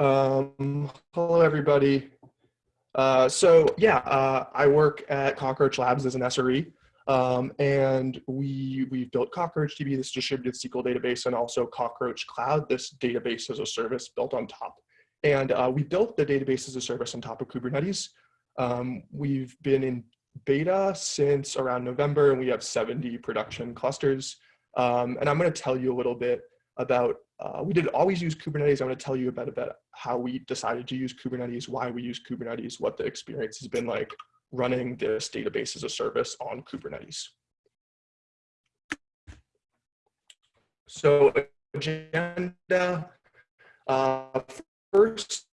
Um, hello, everybody. Uh, so yeah, uh, I work at Cockroach Labs as an SRE, um, and we we've built CockroachDB, this distributed SQL database, and also Cockroach Cloud, this database as a service built on top. And uh, we built the database as a service on top of Kubernetes. Um, we've been in beta since around November, and we have 70 production clusters. Um, and I'm going to tell you a little bit about uh, we did always use Kubernetes. I'm going to tell you about, about how we decided to use Kubernetes, why we use Kubernetes, what the experience has been like running this database as a service on Kubernetes. So agenda, uh, first,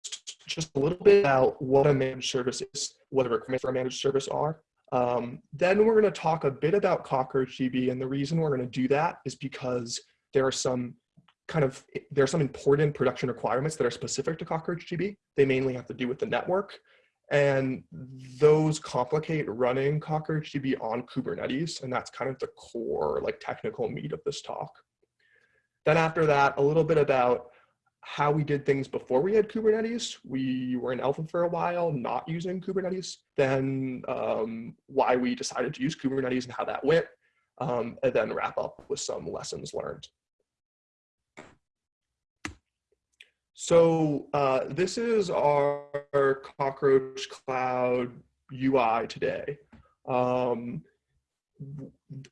just a little bit about what a managed service is, what the requirements for a managed service are. Um, then we're going to talk a bit about CockroachDB, and the reason we're going to do that is because there are some kind of, there are some important production requirements that are specific to CockroachDB. They mainly have to do with the network. And those complicate running CockroachDB on Kubernetes. And that's kind of the core like technical meat of this talk. Then after that, a little bit about how we did things before we had Kubernetes. We were in alpha for a while, not using Kubernetes. Then um, why we decided to use Kubernetes and how that went. Um, and then wrap up with some lessons learned. So uh, this is our Cockroach Cloud UI today. Um,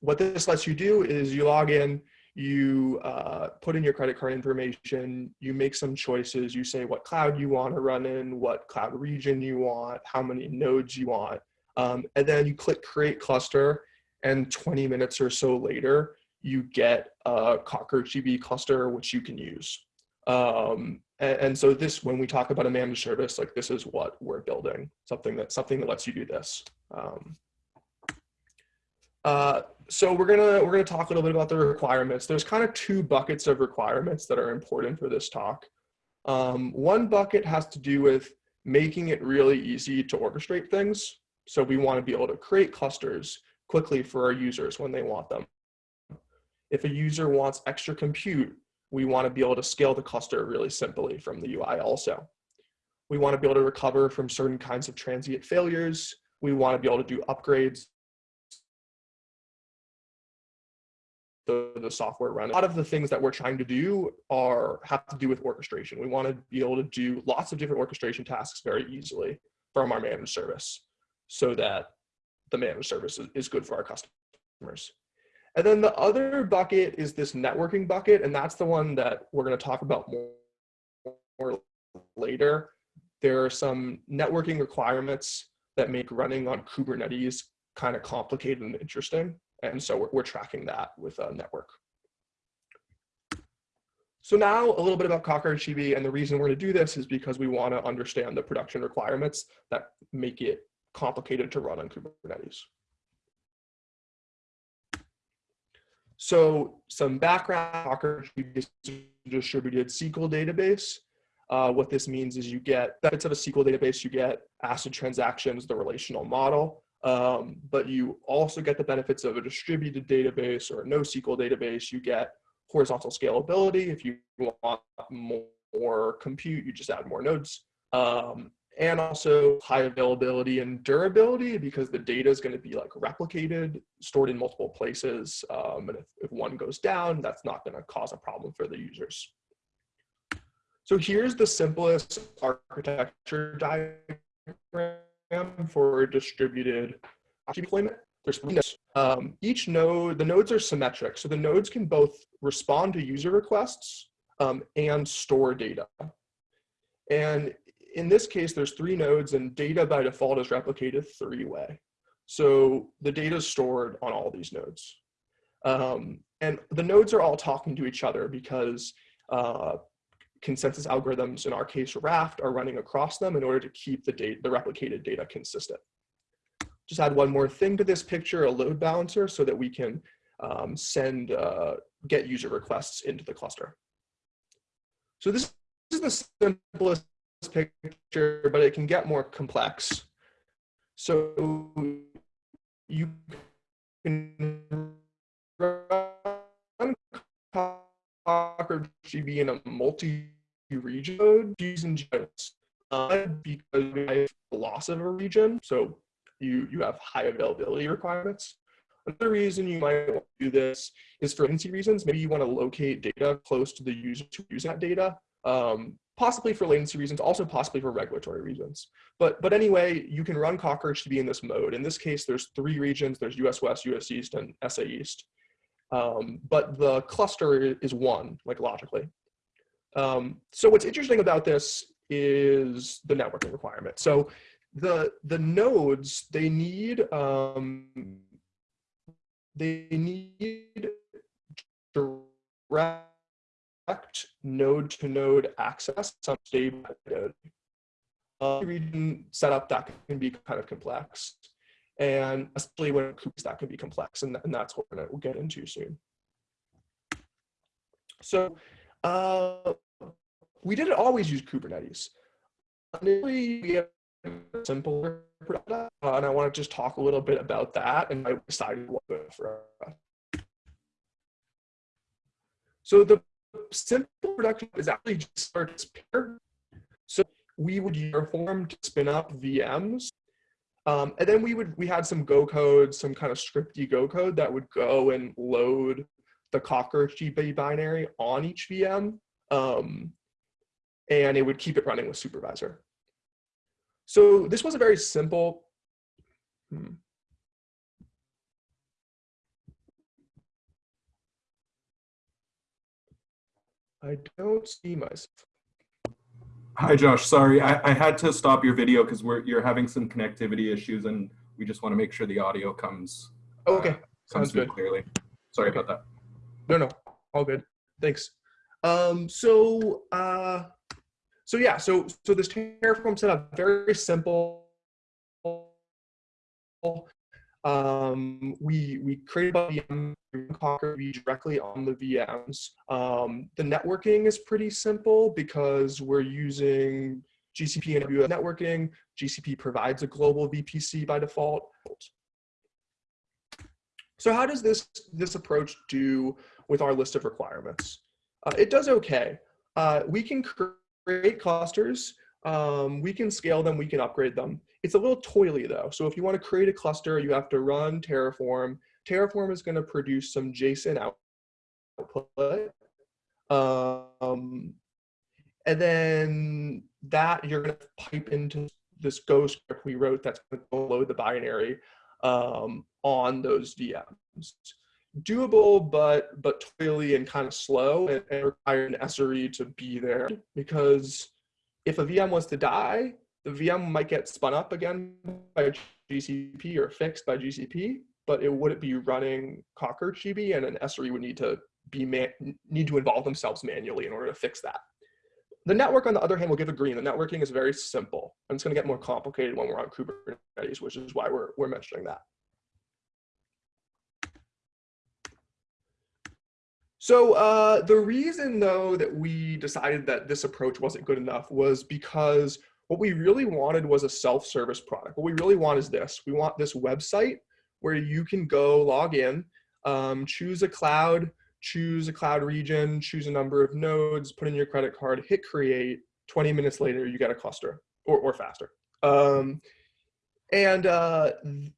what this lets you do is you log in, you uh, put in your credit card information, you make some choices, you say what cloud you want to run in, what cloud region you want, how many nodes you want, um, and then you click create cluster, and 20 minutes or so later, you get a Cockroach CockroachDB cluster which you can use. Um, and, and, so this, when we talk about a managed service, like this is what we're building, something that something that lets you do this. Um, uh, so we're gonna we're gonna talk a little bit about the requirements. There's kind of two buckets of requirements that are important for this talk. Um, one bucket has to do with making it really easy to orchestrate things. So we want to be able to create clusters quickly for our users when they want them. If a user wants extra compute, we want to be able to scale the cluster really simply from the UI also. We want to be able to recover from certain kinds of transient failures. We want to be able to do upgrades the, the software run. A lot of the things that we're trying to do are have to do with orchestration. We want to be able to do lots of different orchestration tasks very easily from our managed service so that the managed service is, is good for our customers. And then the other bucket is this networking bucket, and that's the one that we're going to talk about more, more later. There are some networking requirements that make running on Kubernetes kind of complicated and interesting. And so we're, we're tracking that with a network. So now a little bit about CockroachDB, and the reason we're to do this is because we want to understand the production requirements that make it complicated to run on Kubernetes. So some background, Docker distributed SQL database. Uh, what this means is you get benefits of a SQL database, you get ACID transactions, the relational model, um, but you also get the benefits of a distributed database or a NoSQL database. You get horizontal scalability. If you want more compute, you just add more nodes. Um, and also high availability and durability because the data is going to be like replicated, stored in multiple places. Um, and if, if one goes down, that's not going to cause a problem for the users. So here's the simplest architecture diagram for distributed deployment. There's um, each node, the nodes are symmetric. So the nodes can both respond to user requests um, and store data. And in this case, there's three nodes and data by default is replicated three-way. So the data is stored on all these nodes. Um, and the nodes are all talking to each other because uh, consensus algorithms, in our case Raft, are running across them in order to keep the, data, the replicated data consistent. Just add one more thing to this picture, a load balancer, so that we can um, send, uh, get user requests into the cluster. So this is the simplest picture, but it can get more complex. So you can run CockroachDB in a multi region code using GIS uh, because we have loss of a region. So you, you have high availability requirements. Another reason you might want to do this is for latency reasons. Maybe you want to locate data close to the user to use that data, um, possibly for latency reasons, also possibly for regulatory reasons. But, but anyway, you can run CockroachDB in this mode. In this case, there's three regions. There's US West, US East, and SA East. Um, but the cluster is one, like logically. Um, so what's interesting about this is the networking requirement. So the the nodes they need um, they need direct node to node access some stable node. Uh, region setup that can be kind of complex and especially when Kubernetes that can be complex and, and that's what we'll get into soon. So uh, we didn't always use Kubernetes. Initially, we had a simpler product, uh, and I want to just talk a little bit about that and I decided what for us. So the simple production is actually just starts pair. So we would Terraform to spin up VMs. Um, and then we would we had some Go code, some kind of scripty Go code that would go and load the CockroachDB binary on each VM. Um, and it would keep it running with supervisor. So this was a very simple, hmm. I don't see myself. Hi, Josh. Sorry, I, I had to stop your video because we're you're having some connectivity issues, and we just want to make sure the audio comes. okay, uh, comes sounds good. clearly. Sorry about that. No, no, all good. Thanks. Um, so, uh, so yeah, so so this Terraform setup very simple. Um, we we create a VM Conquer directly on the VMs. Um, the networking is pretty simple because we're using GCP and AWS networking. GCP provides a global VPC by default. So how does this this approach do with our list of requirements? Uh, it does okay. Uh, we can create clusters, um, we can scale them, we can upgrade them. It's a little toily though. So if you want to create a cluster, you have to run Terraform. Terraform is going to produce some JSON output. Um, and then that you're going to pipe into this Go script we wrote that's going to load the binary um, on those VMs doable, but but toily and kind of slow, and, and require an SRE to be there because if a VM was to die, the VM might get spun up again by GCP or fixed by GCP, but it wouldn't be running CockroachDB, and an SRE would need to be need to involve themselves manually in order to fix that. The network, on the other hand, will give a green. The networking is very simple, and it's going to get more complicated when we're on Kubernetes, which is why we're we're mentioning that. So uh, the reason though that we decided that this approach wasn't good enough was because what we really wanted was a self-service product. What we really want is this. We want this website where you can go log in, um, choose a cloud, choose a cloud region, choose a number of nodes, put in your credit card, hit create, 20 minutes later you get a cluster or, or faster. Um, and uh,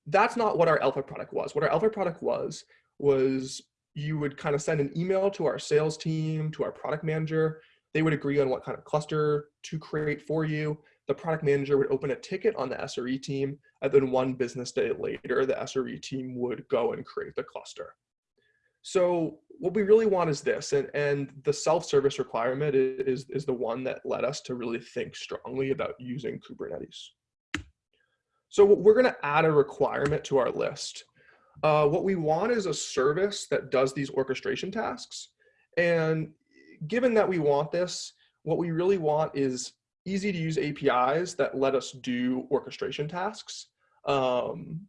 that's not what our alpha product was. What our alpha product was, was you would kind of send an email to our sales team, to our product manager. They would agree on what kind of cluster to create for you. The product manager would open a ticket on the SRE team, and then one business day later, the SRE team would go and create the cluster. So what we really want is this, and, and the self-service requirement is, is the one that led us to really think strongly about using Kubernetes. So we're gonna add a requirement to our list. Uh, what we want is a service that does these orchestration tasks. And given that we want this, what we really want is easy to use APIs that let us do orchestration tasks. Um,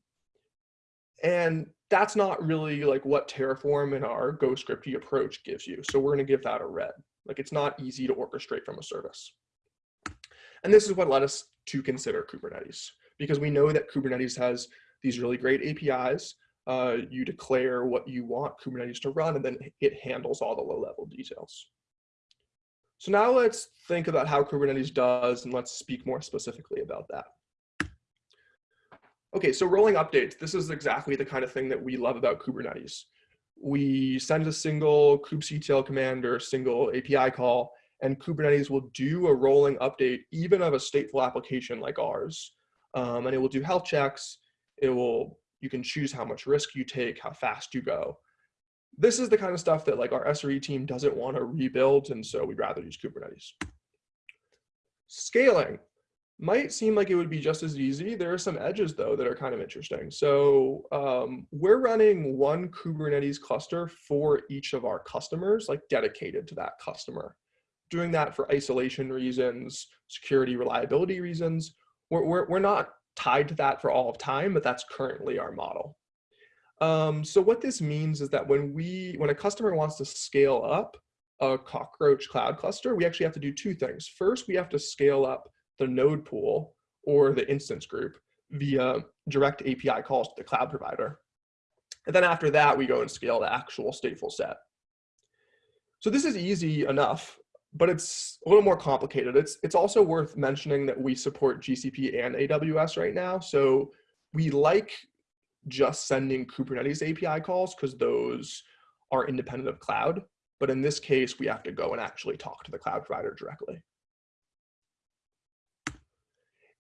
and that's not really like what Terraform and our GoScripty approach gives you. So we're gonna give that a red. Like it's not easy to orchestrate from a service. And this is what led us to consider Kubernetes because we know that Kubernetes has these really great APIs uh, you declare what you want Kubernetes to run, and then it handles all the low-level details. So now let's think about how Kubernetes does and let's speak more specifically about that. Okay, so rolling updates. This is exactly the kind of thing that we love about Kubernetes. We send a single kubectl command or a single API call, and Kubernetes will do a rolling update even of a stateful application like ours. Um, and it will do health checks. It will, you can choose how much risk you take, how fast you go. This is the kind of stuff that like our SRE team doesn't want to rebuild, and so we'd rather use Kubernetes. Scaling might seem like it would be just as easy. There are some edges though that are kind of interesting. So um, we're running one Kubernetes cluster for each of our customers, like dedicated to that customer. Doing that for isolation reasons, security reliability reasons. We're, we're, we're not tied to that for all of time, but that's currently our model. Um, so what this means is that when we, when a customer wants to scale up a Cockroach cloud cluster, we actually have to do two things. First, we have to scale up the node pool or the instance group via direct API calls to the cloud provider. And then after that, we go and scale the actual stateful set. So this is easy enough, but it's a little more complicated. It's, it's also worth mentioning that we support GCP and AWS right now. So we like just sending Kubernetes API calls because those are independent of cloud. But in this case, we have to go and actually talk to the cloud provider directly.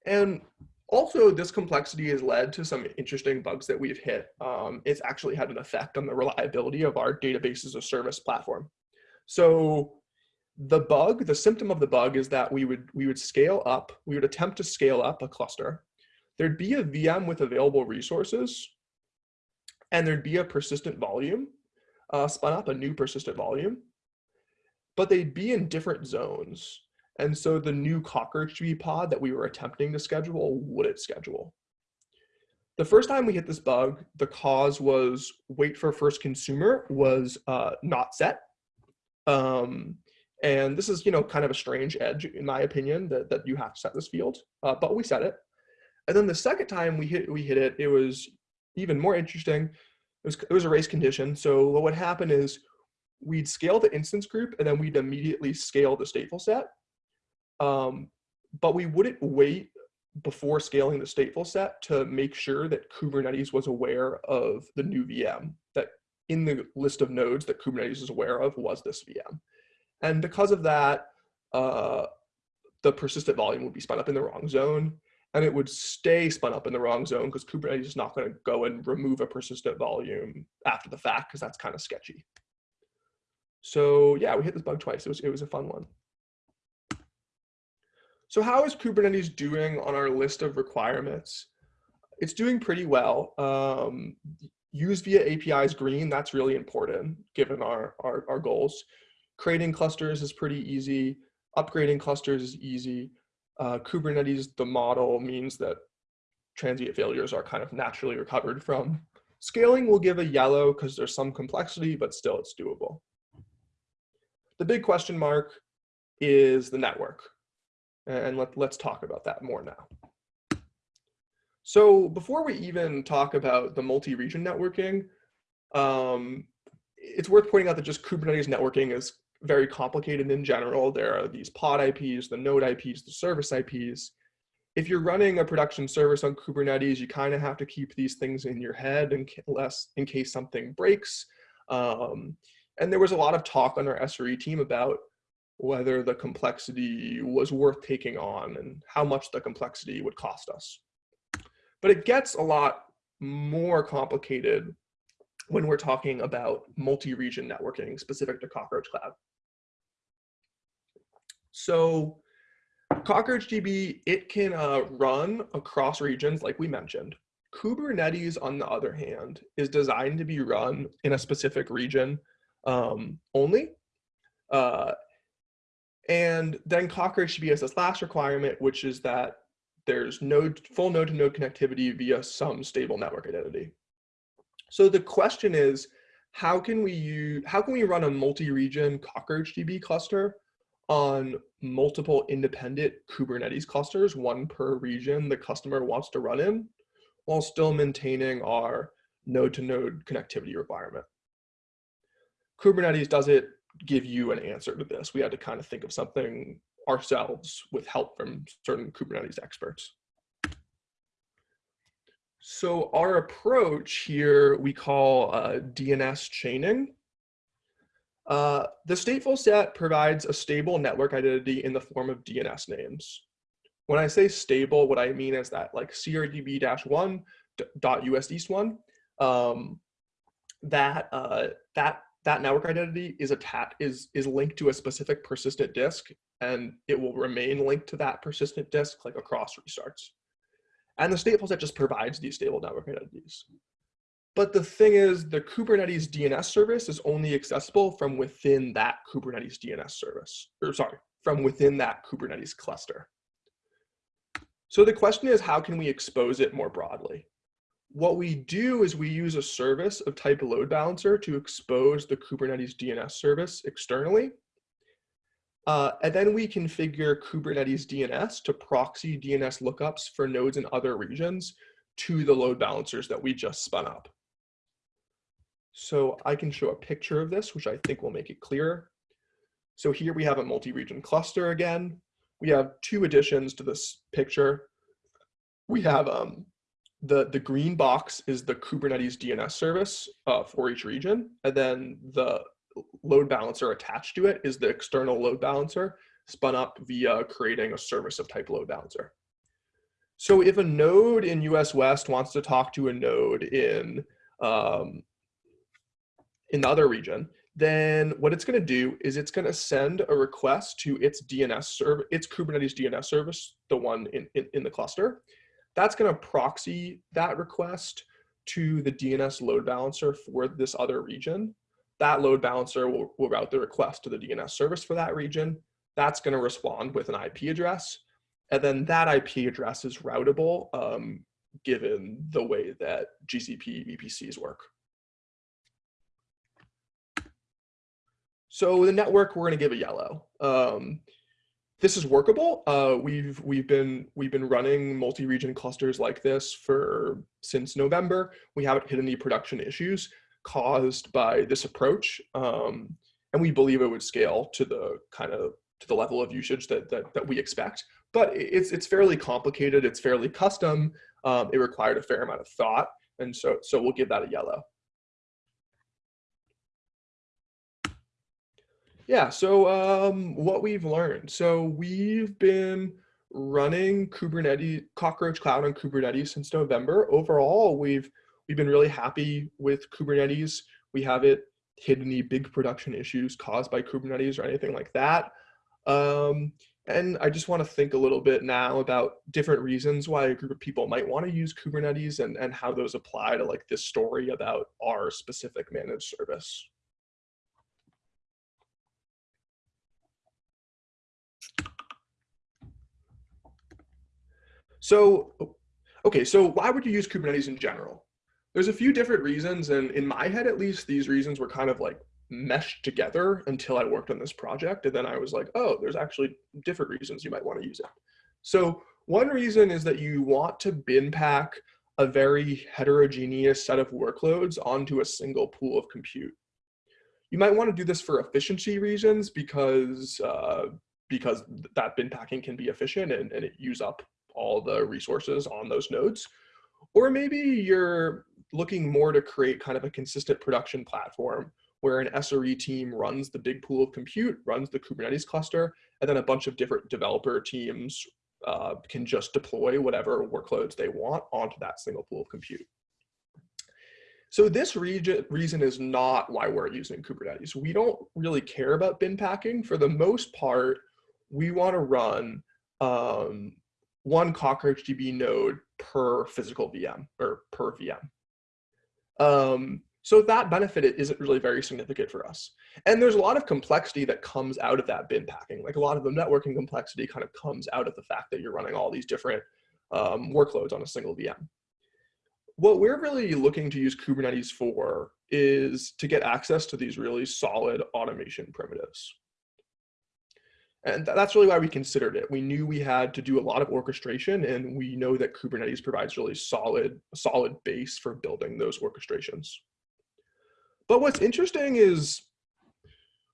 And also this complexity has led to some interesting bugs that we've hit. Um, it's actually had an effect on the reliability of our databases of service platform. So the bug, the symptom of the bug is that we would, we would scale up, we would attempt to scale up a cluster. There'd be a VM with available resources and there'd be a persistent volume uh, spun up, a new persistent volume, but they'd be in different zones. And so the new cockroach CockroachDB pod that we were attempting to schedule wouldn't schedule. The first time we hit this bug, the cause was wait for first consumer was uh, not set. Um, and this is, you know, kind of a strange edge, in my opinion, that, that you have to set this field, uh, but we set it. And then the second time we hit, we hit it, it was even more interesting. It was, it was a race condition. So what would happen is we'd scale the instance group and then we'd immediately scale the stateful set. Um, but we wouldn't wait before scaling the stateful set to make sure that Kubernetes was aware of the new VM, that in the list of nodes that Kubernetes is aware of was this VM. And because of that, uh, the persistent volume would be spun up in the wrong zone and it would stay spun up in the wrong zone because Kubernetes is not going to go and remove a persistent volume after the fact because that's kind of sketchy. So yeah, we hit this bug twice. It was, it was a fun one. So how is Kubernetes doing on our list of requirements? It's doing pretty well. Um, use via APIs green, that's really important given our, our, our goals. Creating clusters is pretty easy. Upgrading clusters is easy. Uh, Kubernetes, the model means that transient failures are kind of naturally recovered from. Scaling will give a yellow because there's some complexity, but still it's doable. The big question mark is the network. And let, let's talk about that more now. So before we even talk about the multi-region networking, um, it's worth pointing out that just Kubernetes networking is very complicated in general. There are these pod IPs, the node IPs, the service IPs. If you're running a production service on Kubernetes, you kind of have to keep these things in your head in, less, in case something breaks. Um, and there was a lot of talk on our SRE team about whether the complexity was worth taking on and how much the complexity would cost us. But it gets a lot more complicated when we're talking about multi-region networking specific to Cockroach Cloud. So CockroachDB, it can uh, run across regions like we mentioned. Kubernetes, on the other hand, is designed to be run in a specific region um, only. Uh, and then Cockroach CockroachDB has this last requirement, which is that there's node, full node to node connectivity via some stable network identity. So the question is, how can we use, how can we run a multi-region CockroachDB cluster on multiple independent Kubernetes clusters, one per region the customer wants to run in, while still maintaining our node to node connectivity requirement. Kubernetes does it give you an answer to this. We had to kind of think of something ourselves with help from certain Kubernetes experts. So our approach here we call uh, DNS chaining. Uh, the stateful set provides a stable network identity in the form of DNS names. When I say stable, what I mean is that like CRDB-1 dot US East one, um, that uh, that that network identity is attached is is linked to a specific persistent disk, and it will remain linked to that persistent disk like across restarts. And the stateful set just provides these stable network identities. But the thing is, the Kubernetes DNS service is only accessible from within that Kubernetes DNS service, or sorry, from within that Kubernetes cluster. So the question is, how can we expose it more broadly? What we do is we use a service of type load balancer to expose the Kubernetes DNS service externally. Uh, and then we configure Kubernetes DNS to proxy DNS lookups for nodes in other regions to the load balancers that we just spun up. So I can show a picture of this, which I think will make it clearer. So here we have a multi-region cluster again. We have two additions to this picture. We have um, the, the green box is the Kubernetes DNS service uh, for each region. And then the load balancer attached to it is the external load balancer spun up via creating a service of type load balancer. So if a node in US West wants to talk to a node in, um, in the other region, then what it's going to do is it's going to send a request to its DNS server, its Kubernetes DNS service, the one in, in, in the cluster. That's going to proxy that request to the DNS load balancer for this other region. That load balancer will, will route the request to the DNS service for that region. That's going to respond with an IP address. And then that IP address is routable um, given the way that GCP VPCs work. So the network, we're going to give a yellow. Um, this is workable. Uh, we've we've been we've been running multi-region clusters like this for since November. We haven't hit any production issues caused by this approach, um, and we believe it would scale to the kind of to the level of usage that that, that we expect. But it's it's fairly complicated. It's fairly custom. Um, it required a fair amount of thought, and so so we'll give that a yellow. Yeah, so um, what we've learned. So we've been running Kubernetes, Cockroach Cloud on Kubernetes since November. Overall, we've we've been really happy with Kubernetes. We haven't hit any big production issues caused by Kubernetes or anything like that. Um, and I just want to think a little bit now about different reasons why a group of people might want to use Kubernetes and, and how those apply to like this story about our specific managed service. So, okay, so why would you use Kubernetes in general? There's a few different reasons, and in my head at least, these reasons were kind of like meshed together until I worked on this project. And then I was like, oh, there's actually different reasons you might want to use it. So one reason is that you want to bin pack a very heterogeneous set of workloads onto a single pool of compute. You might want to do this for efficiency reasons because uh, because that bin packing can be efficient and, and it use up all the resources on those nodes. Or maybe you're looking more to create kind of a consistent production platform where an SRE team runs the big pool of compute, runs the Kubernetes cluster, and then a bunch of different developer teams uh, can just deploy whatever workloads they want onto that single pool of compute. So this region, reason is not why we're using Kubernetes. We don't really care about bin packing. For the most part, we want to run um, one Cockroach DB node per physical VM or per VM. Um, so that benefit isn't really very significant for us. And there's a lot of complexity that comes out of that bin packing. Like a lot of the networking complexity kind of comes out of the fact that you're running all these different um, workloads on a single VM. What we're really looking to use Kubernetes for is to get access to these really solid automation primitives. And that's really why we considered it. We knew we had to do a lot of orchestration and we know that Kubernetes provides really solid, solid base for building those orchestrations. But what's interesting is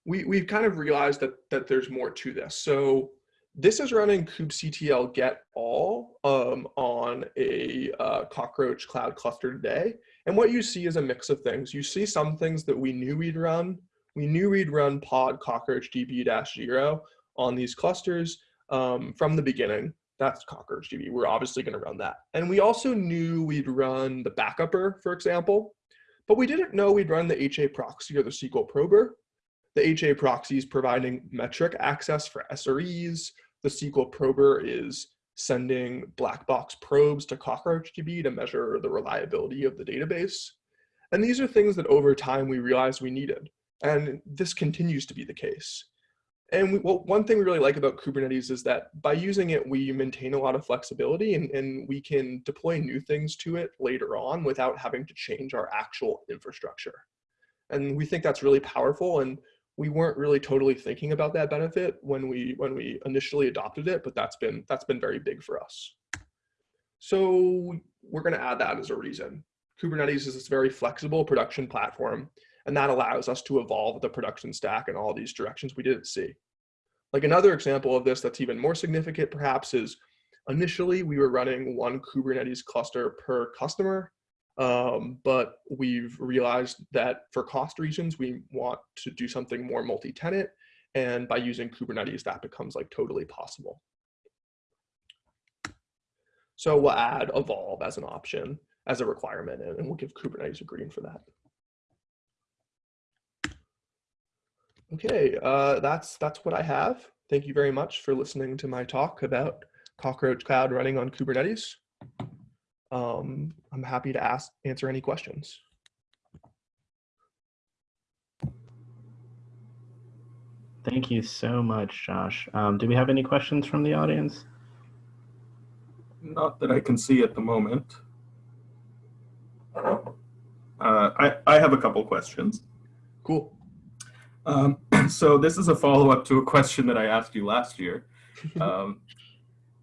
we, we've kind of realized that, that there's more to this. So this is running kubectl get all um, on a uh, cockroach cloud cluster today. And what you see is a mix of things. You see some things that we knew we'd run. We knew we'd run pod cockroach db-0 on these clusters um, from the beginning. That's cockroach db. We're obviously going to run that. And we also knew we'd run the backupper, for example, but we didn't know we'd run the HA proxy or the SQL prober. The HA proxy is providing metric access for SREs, the SQL prober is sending black box probes to CockroachDB to measure the reliability of the database. And these are things that over time we realized we needed. And this continues to be the case. And we, well, one thing we really like about Kubernetes is that by using it, we maintain a lot of flexibility and, and we can deploy new things to it later on without having to change our actual infrastructure. And we think that's really powerful. And we weren't really totally thinking about that benefit when we when we initially adopted it, but that's been that's been very big for us. So we're going to add that as a reason. Kubernetes is this very flexible production platform, and that allows us to evolve the production stack in all these directions we didn't see. Like another example of this that's even more significant perhaps is initially we were running one Kubernetes cluster per customer um, but we've realized that for cost reasons, we want to do something more multi-tenant. And by using Kubernetes, that becomes like totally possible. So we'll add evolve as an option, as a requirement, and we'll give Kubernetes a green for that. Okay, uh, that's that's what I have. Thank you very much for listening to my talk about Cockroach Cloud running on Kubernetes um, I'm happy to ask answer any questions. Thank you so much, Josh. Um, do we have any questions from the audience? Not that I can see at the moment. Uh, I, I have a couple questions. Cool. Um, so this is a follow-up to a question that I asked you last year. Um,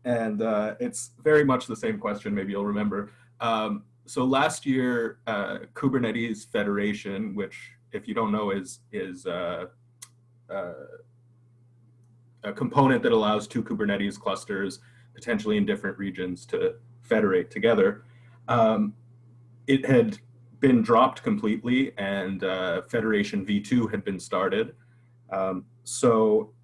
and uh, it's very much the same question, maybe you'll remember. Um, so last year, uh, Kubernetes Federation, which if you don't know is, is uh, uh, a component that allows two Kubernetes clusters, potentially in different regions to federate together. Um, it had been dropped completely and uh, Federation V2 had been started. Um, so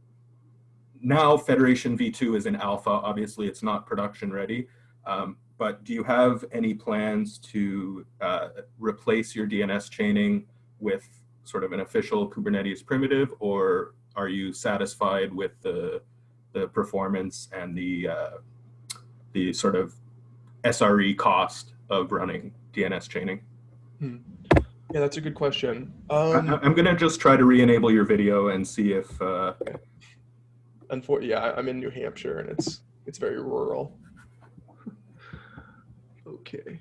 now Federation V2 is in alpha. Obviously, it's not production ready. Um, but do you have any plans to uh, replace your DNS chaining with sort of an official Kubernetes primitive, or are you satisfied with the the performance and the uh, the sort of SRE cost of running DNS chaining? Hmm. Yeah, that's a good question. Um, I, am going to just try to re-enable your video and see if uh, unfortunately, yeah, I'm in New Hampshire and it's it's very rural. okay.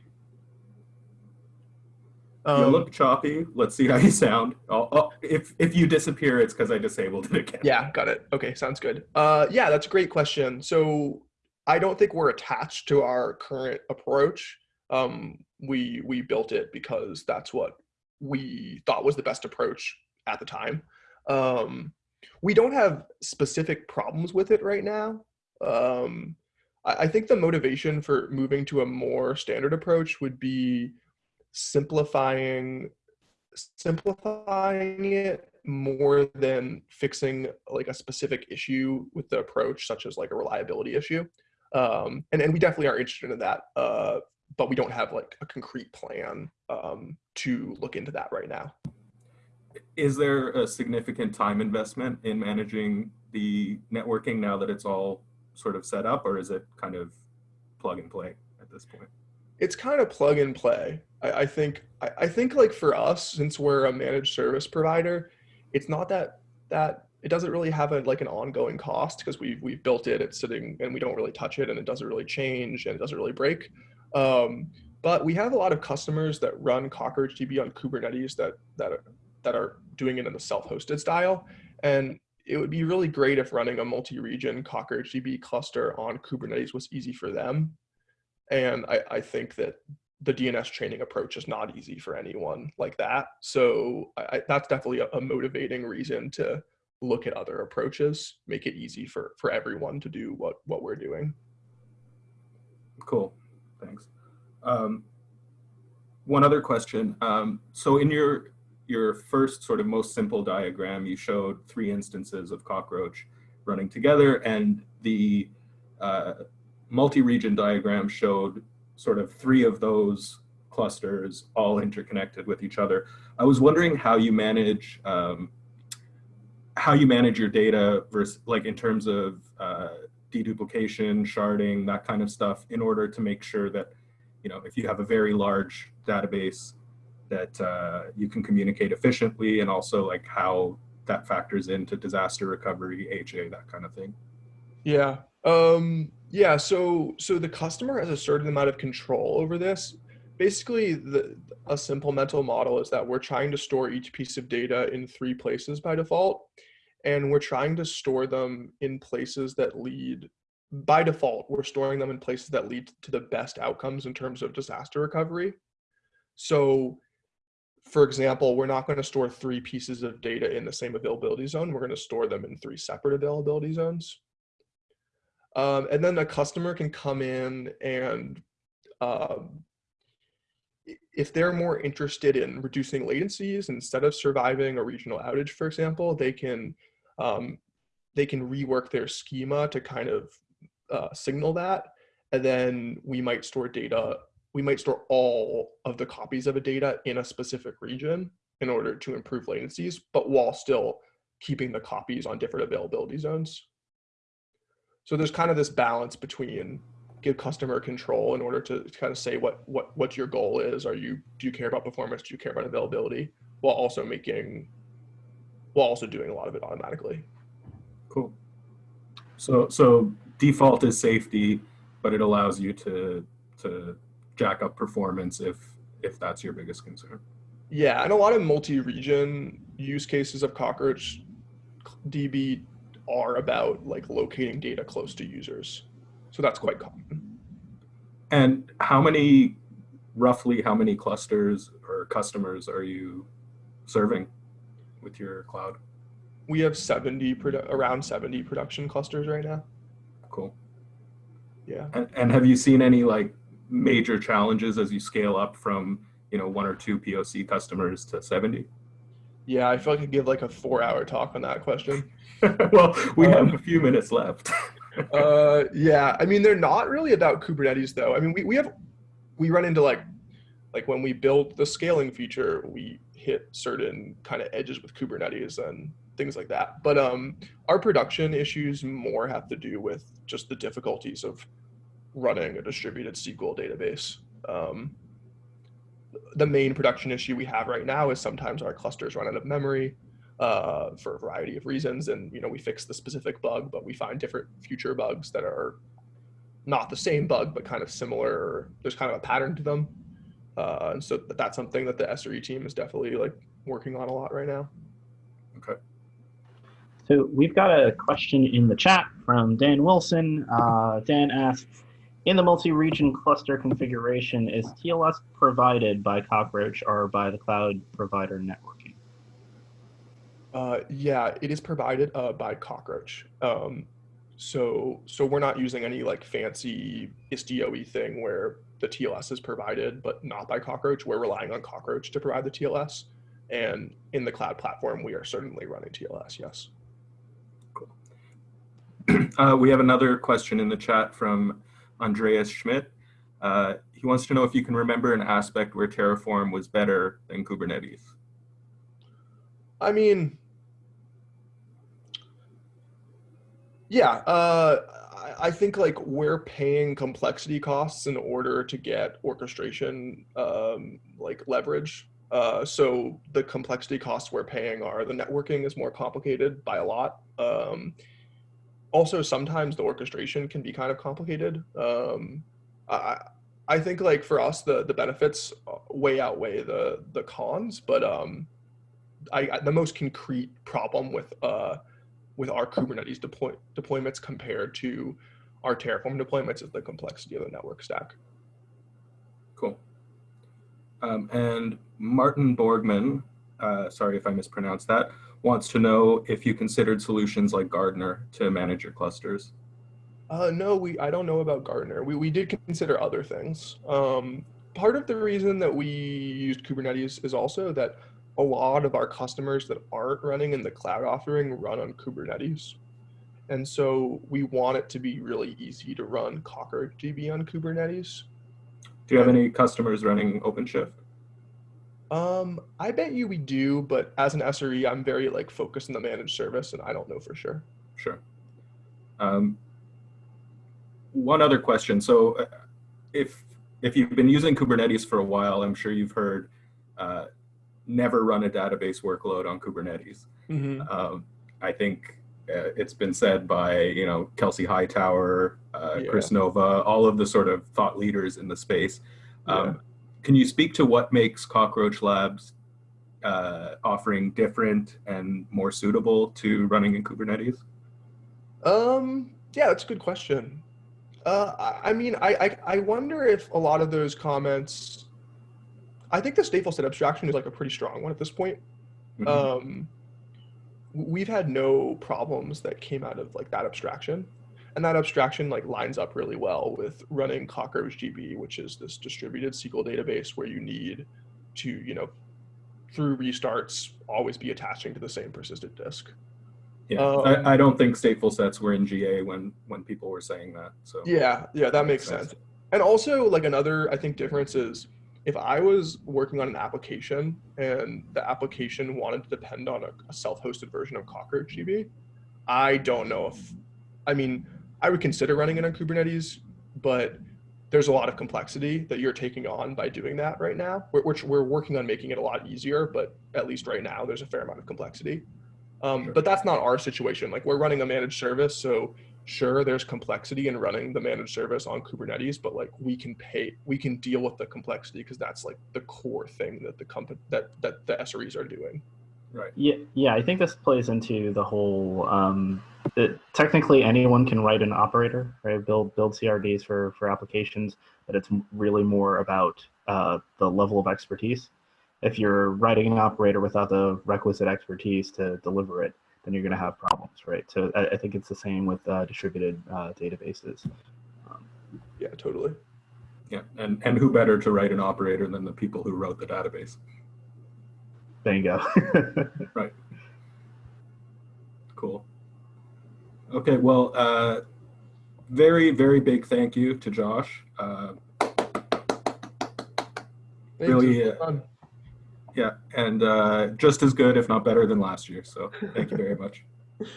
Um, you look choppy. Let's see how you sound. I'll, I'll, if if you disappear, it's because I disabled it again. Yeah, got it. Okay, sounds good. Uh, yeah, that's a great question. So I don't think we're attached to our current approach. Um, we we built it because that's what we thought was the best approach at the time. Um, we don't have specific problems with it right now. Um, I, I think the motivation for moving to a more standard approach would be simplifying simplifying it more than fixing like a specific issue with the approach, such as like a reliability issue. Um, and, and we definitely are interested in that, uh, but we don't have like a concrete plan um, to look into that right now is there a significant time investment in managing the networking now that it's all sort of set up or is it kind of plug and play at this point? It's kind of plug and play. I, I think I, I think like for us, since we're a managed service provider, it's not that that it doesn't really have a like an ongoing cost because we've we've built it, it's sitting and we don't really touch it and it doesn't really change and it doesn't really break. Um, but we have a lot of customers that run CockroachDB on Kubernetes that that are, that are doing it in the self-hosted style. And it would be really great if running a multi-region CockroachDB cluster on Kubernetes was easy for them. And I, I think that the DNS chaining approach is not easy for anyone like that. So I, that's definitely a, a motivating reason to look at other approaches, make it easy for for everyone to do what what we're doing. Cool, thanks. Um, one other question. Um, so in your your first sort of most simple diagram, you showed three instances of cockroach running together, and the uh, multi-region diagram showed sort of three of those clusters all interconnected with each other. I was wondering how you manage um, how you manage your data versus like in terms of uh, deduplication, sharding, that kind of stuff in order to make sure that, you know, if you have a very large database that uh, you can communicate efficiently and also like how that factors into disaster recovery, HA, that kind of thing. Yeah. Um, yeah. So, so the customer has a certain amount of control over this. Basically, the, a simple mental model is that we're trying to store each piece of data in three places by default and we're trying to store them in places that lead by default we're storing them in places that lead to the best outcomes in terms of disaster recovery. So for example we're not going to store three pieces of data in the same availability zone we're going to store them in three separate availability zones. Um, and then the customer can come in and um, if they're more interested in reducing latencies instead of surviving a regional outage, for example, they can um, they can rework their schema to kind of uh, signal that. And then we might store data, we might store all of the copies of a data in a specific region in order to improve latencies, but while still keeping the copies on different availability zones. So there's kind of this balance between give customer control in order to kind of say what what what your goal is. Are you do you care about performance? Do you care about availability? While also making while also doing a lot of it automatically. Cool. So so default is safety, but it allows you to to jack up performance if if that's your biggest concern. Yeah, and a lot of multi-region use cases of Cockroach DB are about like locating data close to users. So that's quite common. And how many, roughly how many clusters or customers are you serving? With your cloud? We have 70, around 70 production clusters right now. Cool. Yeah. And, and have you seen any like major challenges as you scale up from, you know, one or two POC customers to 70? Yeah, I feel like I could give like a four hour talk on that question. well, we um, have a few minutes left. uh, yeah, I mean, they're not really about Kubernetes though. I mean, we, we have, we run into like, like when we build the scaling feature, we hit certain kind of edges with Kubernetes and things like that. But um, our production issues more have to do with just the difficulties of running a distributed SQL database. Um, the main production issue we have right now is sometimes our clusters run out of memory uh, for a variety of reasons. And, you know, we fix the specific bug, but we find different future bugs that are not the same bug, but kind of similar. There's kind of a pattern to them. Uh, and so that's something that the SRE team is definitely like working on a lot right now. Okay. So we've got a question in the chat from Dan Wilson. Uh, Dan asks, in the multi-region cluster configuration, is TLS provided by Cockroach or by the cloud provider networking? Uh, yeah, it is provided uh, by Cockroach. Um, so, so we're not using any like fancy Istio thing where the TLS is provided, but not by Cockroach. We're relying on Cockroach to provide the TLS. And in the cloud platform, we are certainly running TLS, yes. Cool. Uh, we have another question in the chat from Andreas Schmidt. Uh, he wants to know if you can remember an aspect where Terraform was better than Kubernetes. I mean, yeah, uh, I think like we're paying complexity costs in order to get orchestration um, like leverage. Uh, so the complexity costs we're paying are the networking is more complicated by a lot. Um, also, sometimes the orchestration can be kind of complicated. Um, I, I think like for us, the the benefits way outweigh the the cons, but um, I, I the most concrete problem with uh, with our Kubernetes deploy, deployments compared to our Terraform deployments is the complexity of the network stack. Cool. Um, and Martin Borgman, uh, sorry if I mispronounced that, wants to know if you considered solutions like Gardener to manage your clusters. Uh, no, we I don't know about Gardener. We we did consider other things. Um, part of the reason that we used Kubernetes is also that a lot of our customers that aren't running in the cloud offering run on Kubernetes. And so we want it to be really easy to run CockroachDB on Kubernetes. Do you have any customers running OpenShift? Um, I bet you we do, but as an SRE, I'm very like focused on the managed service and I don't know for sure. Sure. Um, one other question. So uh, if, if you've been using Kubernetes for a while, I'm sure you've heard uh, never run a database workload on Kubernetes. Mm-hmm. Um, I think uh, it's been said by, you know, Kelsey Hightower, uh, Yeah. Kris Nova, all of the sort of thought leaders in the space. Um, Yeah. Can you speak to what makes Cockroach Labs uh, offering different and more suitable to running in Kubernetes? Um, yeah, that's a good question. Uh, I, I mean, I, I I wonder if a lot of those comments. I think the stateful set abstraction is like a pretty strong one at this point. Mhm. Um, we've had no problems that came out of like that abstraction, and that abstraction like lines up really well with running CockroachDB, which is this distributed SQL database where you need to, you know, through restarts, always be attaching to the same persistent disk. Yeah, Um, I, I don't think stateful sets were in GA when when people were saying that. So Yeah, yeah, that makes Makes sense. sense. And also, like another, I think difference is if I was working on an application and the application wanted to depend on a, a self-hosted version of Cockroach CockroachDB, I don't know if, I mean, I would consider running it on Kubernetes, but there's a lot of complexity that you're taking on by doing that right now. We're, we're working on making it a lot easier, but at least right now, there's a fair amount of complexity. Um, Sure. But that's not our situation. Like we're running a managed service, so sure there's complexity in running the managed service on kubernetes but like we can pay we can deal with the complexity because that's like the core thing that the company that that the sres are doing right. Yeah, yeah. I think this plays into the whole. Um, that technically, anyone can write an operator, right? Build build CRDs for for applications, but it's really more about uh, the level of expertise. If you're writing an operator without the requisite expertise to deliver it, then you're going to have problems, right? So I, I think it's the same with uh, distributed uh, databases. Um, yeah totally Yeah, and and who better to write an operator than the people who wrote the database? bingo. Right. Cool. Okay, well, uh, very very big thank you to Josh. Uh, Thanks, Really, uh, fun. Yeah, and uh, just as good, if not better, than last year. So thank you very much.